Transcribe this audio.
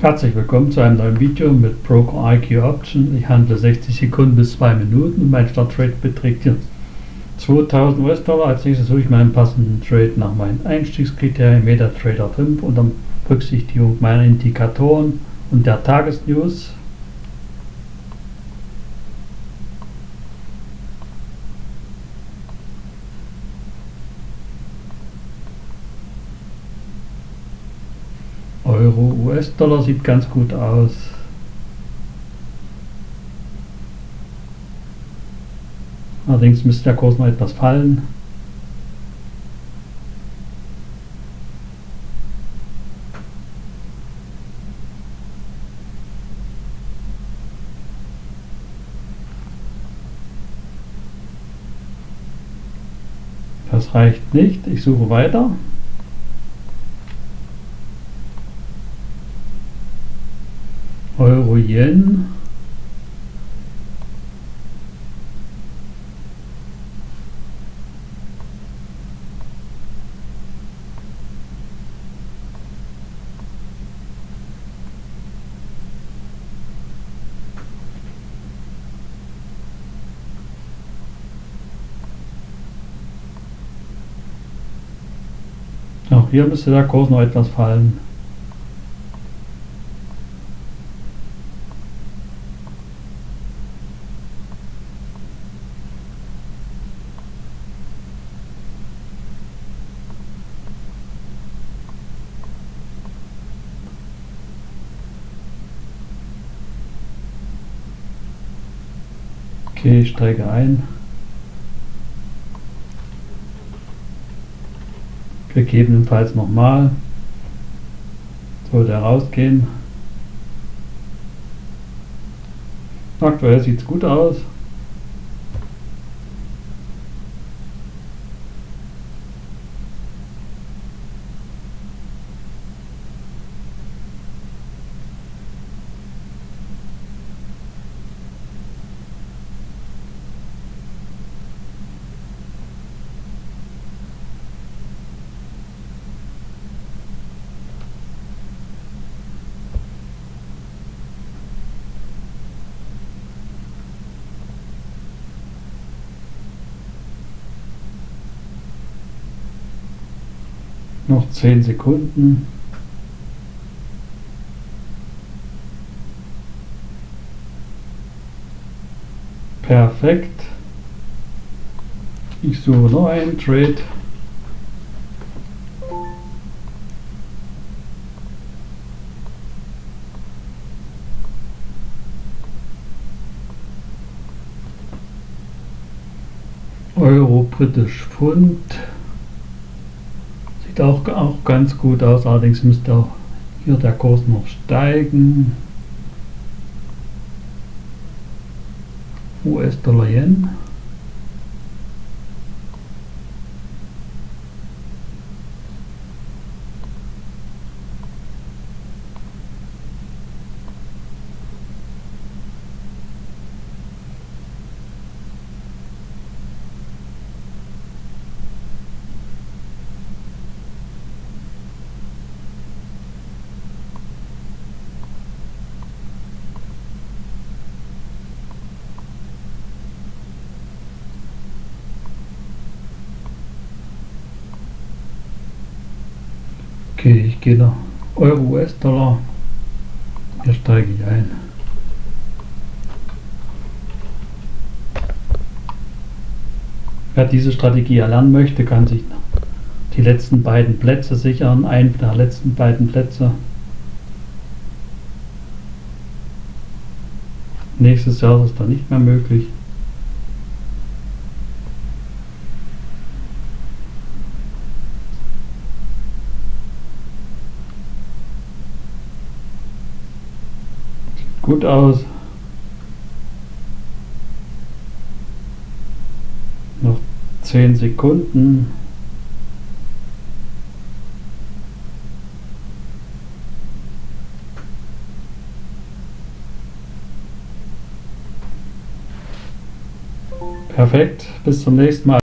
Herzlich willkommen zu einem neuen Video mit Broker IQ Option. Ich handle 60 Sekunden bis 2 Minuten mein Starttrade beträgt hier 2000 US-Dollar. Als nächstes suche ich meinen passenden Trade nach meinen Einstiegskriterien MetaTrader 5 unter Berücksichtigung meiner Indikatoren und der Tagesnews. Euro, US-Dollar sieht ganz gut aus. Allerdings müsste der Kurs noch etwas fallen. Das reicht nicht. Ich suche weiter. Euro Yen. Auch hier müsste der Kurs noch etwas fallen. Okay, ich steige ein. Gegebenenfalls nochmal. Sollte rausgehen. Aktuell sieht es gut aus. Noch 10 Sekunden. Perfekt. Ich suche noch einen Trade. Euro, Britisch Pfund. Sieht auch, auch ganz gut aus, allerdings müsste auch hier der Kurs noch steigen. US-Dollar Okay, ich gehe nach Euro US-Dollar. Hier steige ich ein. Wer diese Strategie erlernen möchte, kann sich die letzten beiden Plätze sichern. Einen der letzten beiden Plätze. Nächstes Jahr ist das dann nicht mehr möglich. Gut aus. Noch 10 Sekunden. Perfekt, bis zum nächsten Mal.